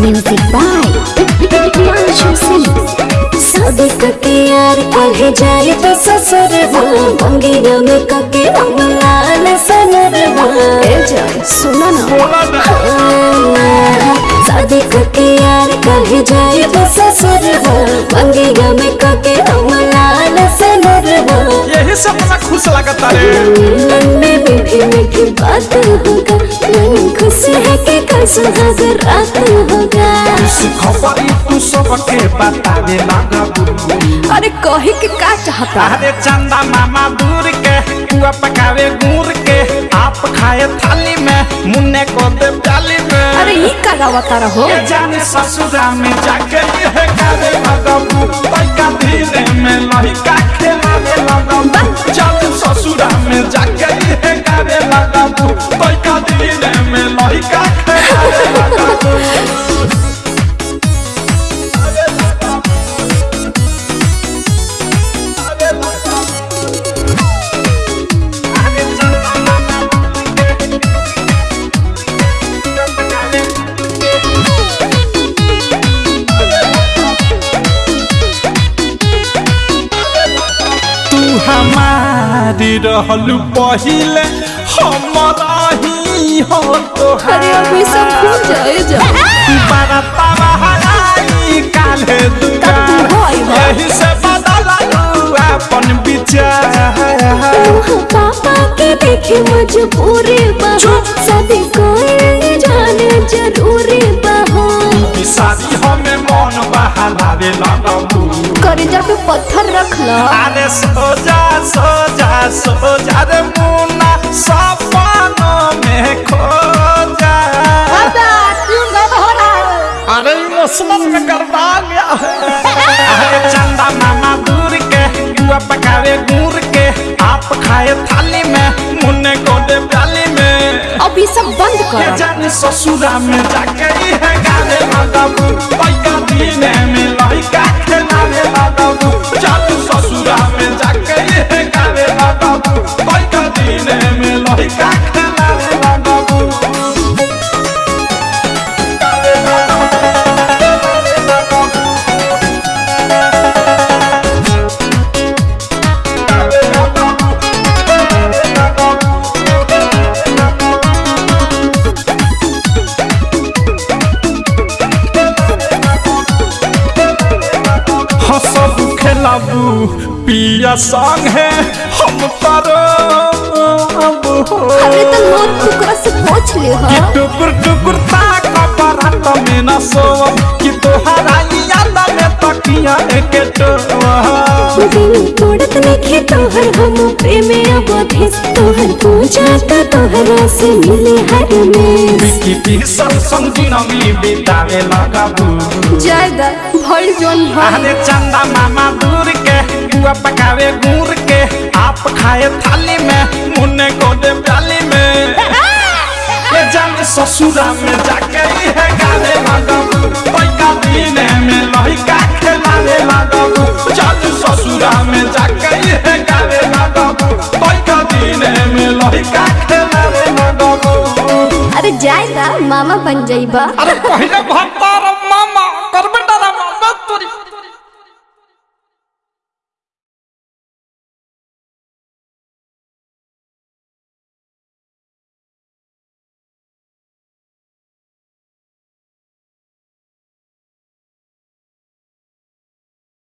Music by शादी करके यार कहे जाए तो ससुर मंगेरा में कके लाल सनर ए ना। शादी करके यार कहे जाए तो ससुर से अपना खुश लगता रे मीठी मीठी बात होगा मन खुश है कि कल सुहाग रात होगा। इस खबरी तू सबके बतावे लगा अरे कहे के का चाहता? अरे चंदा मामा दूर के पुआ पकावे गुड़ के आप खाए थाली में मुन्ने को दे डाली में। अरे ई का गावता रहो ये जाने ससुरा में जाके ये करे लगबू तैका धीरे में। रहलू पहिले हमारा ही हो तो अरे अभी सब भूल जाए जा बरतवा हराई काले तू हो। यही से करेजा पे पत्थर रख लो अरे सोजा सोजा सोजा रे मुन्ना सपनों में खो जा अरे इमोशनल में गड़बड़ा गया है अरे चंदा मामा दूर के बुआ पकावे गुड़ के आप खाए थाली में मुन्ने को दे प्याली में अब ये सब बंद करो जाने ससुरा में जाके ही हंसब खेलाबू पिया सांग है हम हो। अरे तो टुकड़ा से पूछ ले कि टुकुर टुकुर ताक में ना सोव कि तोहरा याद में तकिया एक टोवा दिल तोड़त लिखे तोहर हम प्रेम अवधि। तोहर पूजा का तोहरा से मिले हर में बिकी संगी नमी बितावे लगाबू जायदा भइल जोन अरे चंदा मामा दूर के बुआ पकावे गुड़ के। आप अरे जाएगा मामा बन जाइबा अरे पहले भत्ता मामा